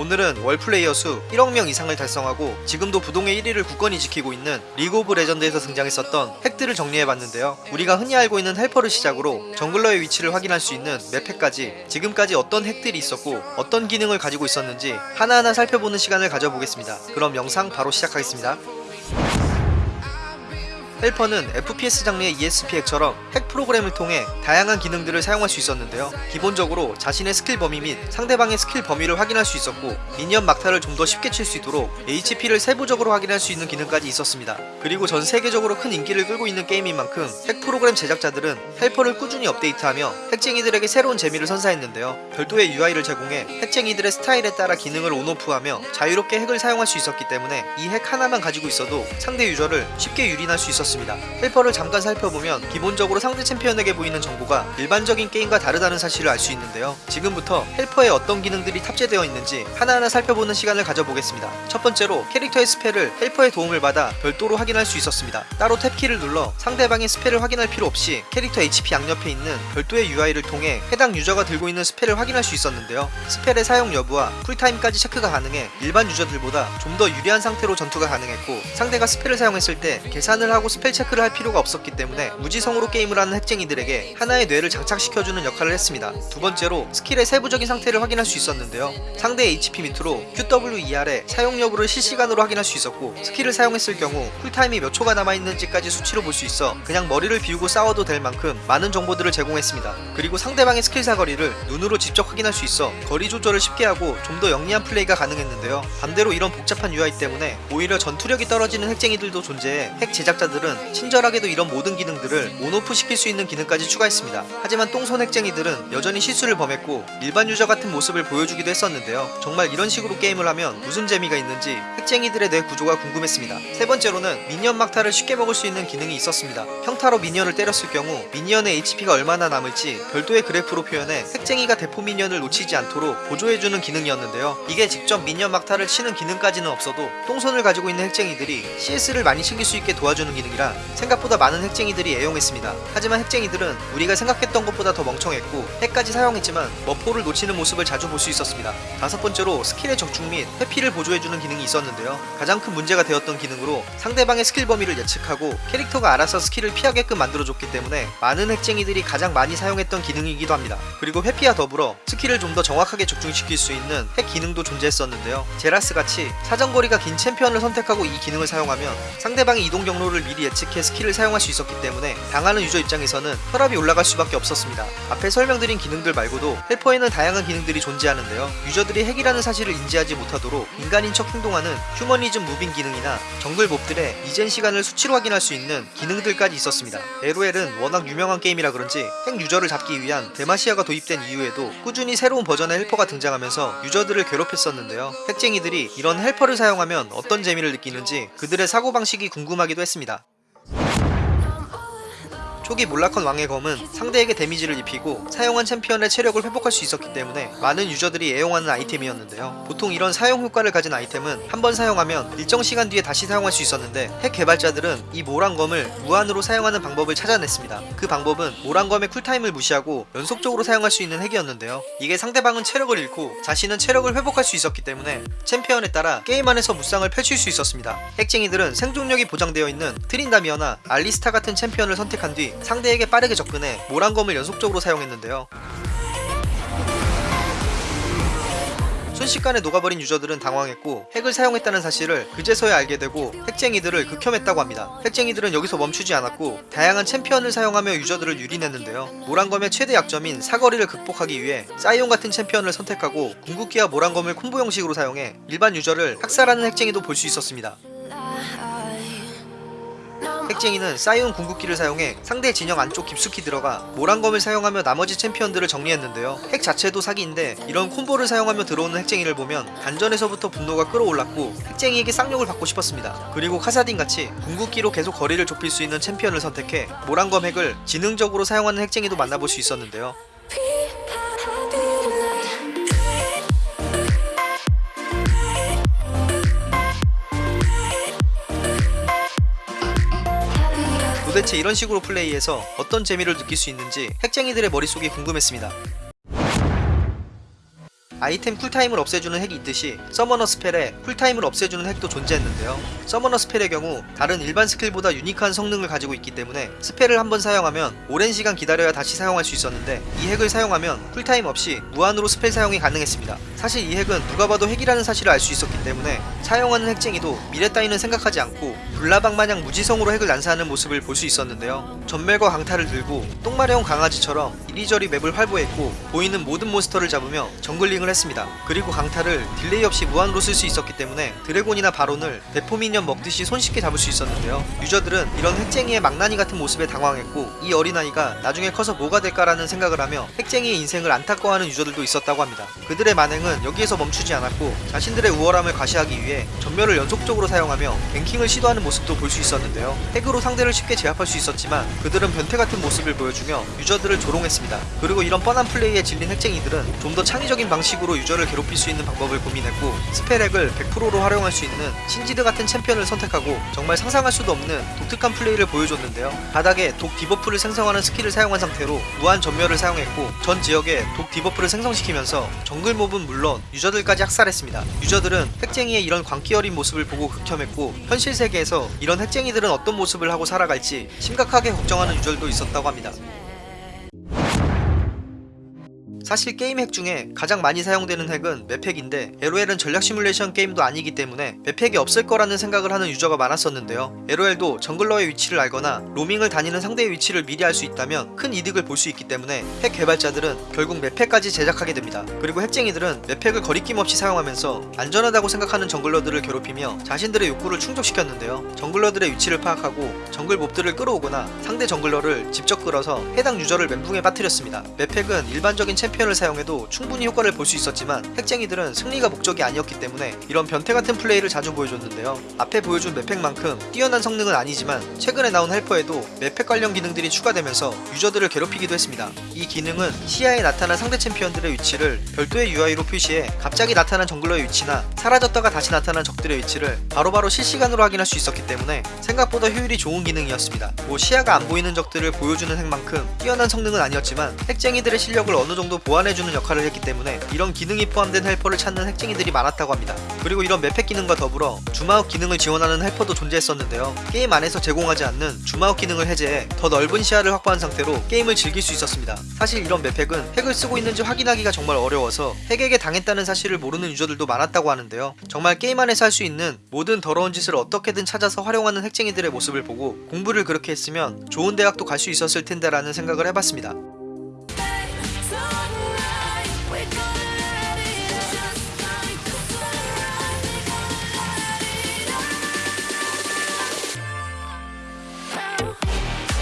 오늘은 월 플레이어 수 1억 명 이상을 달성하고 지금도 부동의 1위를 굳건히 지키고 있는 리그 오브 레전드에서 등장했었던 핵들을 정리해봤는데요. 우리가 흔히 알고 있는 헬퍼를 시작으로 정글러의 위치를 확인할 수 있는 맵핵까지 지금까지 어떤 핵들이 있었고 어떤 기능을 가지고 있었는지 하나하나 살펴보는 시간을 가져보겠습니다. 그럼 영상 바로 시작하겠습니다. 헬퍼는 FPS 장르의 ESP 핵처럼 핵 프로그램을 통해 다양한 기능들을 사용할 수 있었는데요. 기본적으로 자신의 스킬 범위 및 상대방의 스킬 범위를 확인할 수 있었고 미니언 막타를 좀 더 쉽게 칠 수 있도록 HP를 세부적으로 확인할 수 있는 기능까지 있었습니다. 그리고 전 세계적으로 큰 인기를 끌고 있는 게임인 만큼 핵 프로그램 제작자들은 헬퍼를 꾸준히 업데이트하며 핵쟁이들에게 새로운 재미를 선사했는데요. 별도의 UI를 제공해 핵쟁이들의 스타일에 따라 기능을 on off하며 자유롭게 핵을 사용할 수 있었기 때문에 이 핵 하나만 가지고 있어도 상대 유저를 쉽게 유린할 수 있었습니다. 있었습니다. 헬퍼를 잠깐 살펴보면 기본적으로 상대 챔피언에게 보이는 정보가 일반적인 게임과 다르다는 사실을 알 수 있는데요. 지금부터 헬퍼에 어떤 기능들이 탑재되어 있는지 하나하나 살펴보는 시간을 가져보겠습니다. 첫 번째로 캐릭터의 spell을 헬퍼의 도움을 받아 별도로 확인할 수 있었습니다. 따로 탭키를 눌러 상대방의 spell을 확인할 필요 없이 캐릭터 HP 양옆에 있는 별도의 UI를 통해 해당 유저가 들고 있는 spell을 확인할 수 있었는데요. spell의 사용 여부와 쿨타임까지 체크가 가능해 일반 유저들보다 좀 더 유리한 상태로 전투가 가능했고 상대가 spell을 사용했을 때 계산을 하고 spell 체크를 할 필요가 없었기 때문에 무지성으로 게임을 하는 핵쟁이들에게 하나의 뇌를 장착시켜주는 역할을 했습니다. 두 번째로 스킬의 세부적인 상태를 확인할 수 있었는데요. 상대의 HP 밑으로 QWER의 사용 여부를 실시간으로 확인할 수 있었고 스킬을 사용했을 경우 쿨타임이 몇 초가 남아있는지까지 수치로 볼 수 있어 그냥 머리를 비우고 싸워도 될 만큼 많은 정보들을 제공했습니다. 그리고 상대방의 스킬 사거리를 눈으로 직접 확인할 수 있어 거리 조절을 쉽게 하고 좀 더 영리한 플레이가 가능했는데요. 반대로 이런 복잡한 UI 때문에 오히려 전투력이 떨어지는 핵쟁이들도 존재해 핵 제작자들은 친절하게도 이런 모든 기능들을 on off 시킬 수 있는 기능까지 추가했습니다. 하지만 똥손 핵쟁이들은 여전히 실수를 범했고 일반 유저 같은 모습을 보여주기도 했었는데요. 정말 이런 식으로 게임을 하면 무슨 재미가 있는지 핵쟁이들의 뇌 구조가 궁금했습니다. 세 번째로는 미니언 막타를 쉽게 먹을 수 있는 기능이 있었습니다. 평타로 미니언을 때렸을 경우 미니언의 HP가 얼마나 남을지 별도의 그래프로 표현해 핵쟁이가 대포 미니언을 놓치지 않도록 보조해주는 기능이었는데요. 이게 직접 미니언 막타를 치는 기능까지는 없어도 똥손을 가지고 있는 핵쟁이들이 CS를 많이 챙길 수 있게 도와주는 기능이 라 생각보다 많은 핵쟁이들이 애용했습니다. 하지만 핵쟁이들은 우리가 생각했던 것보다 더 멍청했고 핵까지 사용했지만 머포를 놓치는 모습을 자주 볼 수 있었습니다. 다섯 번째로 스킬의 적중 및 회피를 보조해주는 기능이 있었는데요. 가장 큰 문제가 되었던 기능으로 상대방의 스킬 범위를 예측하고 캐릭터가 알아서 스킬을 피하게끔 만들어줬기 때문에 많은 핵쟁이들이 가장 많이 사용했던 기능이기도 합니다. 그리고 회피와 더불어 스킬을 좀 더 정확하게 적중시킬 수 있는 핵 기능도 존재했었는데요. 제라스 같이 사정거리가 긴 챔피언을 선택하고 이 기능을 사용하면 상대방의 이동 경로를 미리 예측해 스킬을 사용할 수 있었기 때문에 당하는 유저 입장에서는 혈압이 올라갈 수밖에 없었습니다. 앞에 설명드린 기능들 말고도 헬퍼에는 다양한 기능들이 존재하는데요. 유저들이 핵이라는 사실을 인지하지 못하도록 인간인 척 행동하는 휴머니즘 moving 기능이나 정글 몹들의 리젠 시간을 수치로 확인할 수 있는 기능들까지 있었습니다. LOL은 워낙 유명한 게임이라 그런지 핵 유저를 잡기 위한 데마시아가 도입된 이후에도 꾸준히 새로운 버전의 헬퍼가 등장하면서 유저들을 괴롭혔었는데요. 핵쟁이들이 이런 헬퍼를 사용하면 어떤 재미를 느끼는지 그들의 사고방식이 궁금하기도 했습니다. 초기 몰락한 왕의 검은 상대에게 데미지를 입히고 사용한 챔피언의 체력을 회복할 수 있었기 때문에 많은 유저들이 애용하는 아이템이었는데요. 보통 이런 사용 효과를 가진 아이템은 한 번 사용하면 일정 시간 뒤에 다시 사용할 수 있었는데 핵 개발자들은 이 몰왕검을 무한으로 사용하는 방법을 찾아냈습니다. 그 방법은 몰왕검의 쿨타임을 무시하고 연속적으로 사용할 수 있는 핵이었는데요. 이게 상대방은 체력을 잃고 자신은 체력을 회복할 수 있었기 때문에 챔피언에 따라 게임 안에서 무쌍을 펼칠 수 있었습니다. 핵쟁이들은 생존력이 보장되어 있는 트린다미어나 알리스타 같은 챔피언을 선택한 뒤 상대에게 빠르게 접근해 몰왕검을 연속적으로 사용했는데요. 순식간에 녹아버린 유저들은 당황했고 핵을 사용했다는 사실을 그제서야 알게 되고 핵쟁이들을 극혐했다고 합니다. 핵쟁이들은 여기서 멈추지 않았고 다양한 챔피언을 사용하며 유저들을 유린했는데요. 몰왕검의 최대 약점인 사거리를 극복하기 위해 사이온 같은 챔피언을 선택하고 궁극기와 몰왕검을 콤보 형식으로 사용해 일반 유저를 학살하는 핵쟁이도 볼 수 있었습니다. 핵쟁이는 사이온 궁극기를 사용해 상대 진영 안쪽 깊숙이 들어가 몰왕검을 사용하며 나머지 챔피언들을 정리했는데요. 핵 자체도 사기인데 이런 콤보를 사용하며 들어오는 핵쟁이를 보면 단전에서부터 분노가 끓어올랐고 핵쟁이에게 쌍욕을 박고 싶었습니다. 그리고 카사딘 같이 궁극기로 계속 거리를 좁힐 수 있는 챔피언을 선택해 몰왕검 핵을 지능적으로 사용하는 핵쟁이도 만나볼 수 있었는데요. 도대체 이런 식으로 플레이해서 어떤 재미를 느낄 수 있는지 핵쟁이들의 머릿속이 궁금했습니다. 아이템 쿨타임을 없애주는 핵이 있듯이 summoner spell에 쿨타임을 없애주는 핵도 존재했는데요. summoner spell의 경우 다른 일반 스킬보다 유니크한 성능을 가지고 있기 때문에 spell을 한번 사용하면 오랜 시간 기다려야 다시 사용할 수 있었는데 이 핵을 사용하면 쿨타임 없이 무한으로 spell 사용이 가능했습니다. 사실 이 핵은 누가 봐도 핵이라는 사실을 알 수 있었기 때문에 사용하는 핵쟁이도 미래 따위는 생각하지 않고 불나방 마냥 무지성으로 핵을 난사하는 모습을 볼 수 있었는데요. 점멸과 강타를 들고 똥마려운 강아지처럼 이리저리 맵을 활보했고 보이는 모든 몬스터를 잡으며 정글링을 했습니다. 그리고 강타를 딜레이 없이 무한으로 쓸 수 있었기 때문에 드래곤이나 바론을 대포미니언 먹듯이 손쉽게 잡을 수 있었는데요. 유저들은 이런 핵쟁이의 망나니 같은 모습에 당황했고 이 어린아이가 나중에 커서 뭐가 될까라는 생각을 하며 핵쟁이의 인생을 안타까워하는 유저들도 있었다고 합니다. 그들의 만행은 여기에서 멈추지 않았고 자신들의 우월함을 과시하기 위해 점멸을 연속적으로 사용하며 ganking을 시도하는 모습도 볼 수 있었는데요. 핵으로 상대를 쉽게 제압할 수 있었지만 그들은 변태 같은 모습을 보여주며 유저들을 조롱했습니다. 그리고 이런 뻔한 플레이에 질린 핵쟁이들은 좀 더 창의적인 방식으로 유저를 괴롭힐 수 있는 방법을 고민했고 spell핵을 100%로 활용할 수 있는 신지드 같은 챔피언을 선택하고 정말 상상할 수도 없는 독특한 플레이를 보여줬는데요. 바닥에 독 debuff를 생성하는 스킬을 사용한 상태로 무한 점멸을 사용했고 전 지역에 독 debuff를 생성시키면서 정글 몹은 물론 유저들까지 학살했습니다. 유저들은 핵쟁이의 이런 광기 어린 모습을 보고 극혐했고 현실 세계에서 이런 핵쟁이들은 어떤 모습을 하고 살아갈지 심각하게 걱정하는 유저들도 있었다고 합니다. 사실 게임 핵 중에 가장 많이 사용되는 핵은 맵핵인데 LOL은 전략 시뮬레이션 게임도 아니기 때문에 맵핵이 없을 거라는 생각을 하는 유저가 많았었는데요. LOL도 정글러의 위치를 알거나 로밍을 다니는 상대의 위치를 미리 알 수 있다면 큰 이득을 볼 수 있기 때문에 핵 개발자들은 결국 맵핵까지 제작하게 됩니다. 그리고 핵쟁이들은 맵핵을 거리낌 없이 사용하면서 안전하다고 생각하는 정글러들을 괴롭히며 자신들의 욕구를 충족시켰는데요. 정글러들의 위치를 파악하고 정글 몹들을 끌어오거나 상대 정글러를 직접 끌어서 해당 유저를 멘붕에 빠뜨렸습니다. 맵핵은 일반적인 챔피언 을 사용해도 충분히 효과를 볼 수 있었지만 핵쟁이들은 승리가 목적이 아니었기 때문에 이런 변태 같은 플레이를 자주 보여줬는데요. 앞에 보여준 맵핵만큼 뛰어난 성능은 아니지만 최근에 나온 헬퍼에도 맵핵 관련 기능들이 추가되면서 유저들을 괴롭히기도 했습니다. 이 기능은 시야에 나타난 상대 챔피언들의 위치를 별도의 UI로 표시해 갑자기 나타난 정글러의 위치나 사라졌다가 다시 나타난 적들의 위치를 바로바로 실시간으로 확인할 수 있었기 때문에 생각보다 효율이 좋은 기능이었습니다. 뭐 시야가 안 보이는 적들을 보여주는 핵만큼 뛰어난 성능은 아니었지만 핵쟁이들의 실력을 어느 정도 보완해주는 역할을 했기 때문에 이런 기능이 포함된 헬퍼를 찾는 핵쟁이들이 많았다고 합니다. 그리고 이런 맵핵 기능과 더불어 zoom out 기능을 지원하는 헬퍼도 존재했었는데요. 게임 안에서 제공하지 않는 zoom out 기능을 해제해 더 넓은 시야를 확보한 상태로 게임을 즐길 수 있었습니다. 사실 이런 맵핵은 핵을 쓰고 있는지 확인하기가 정말 어려워서 핵에게 당했다는 사실을 모르는 유저들도 많았다고 하는데요. 정말 게임 안에서 할 수 있는 모든 더러운 짓을 어떻게든 찾아서 활용하는 핵쟁이들의 모습을 보고 공부를 그렇게 했으면 좋은 대학도 갈 수 있었을 텐데 라는 생각을 해봤습니다.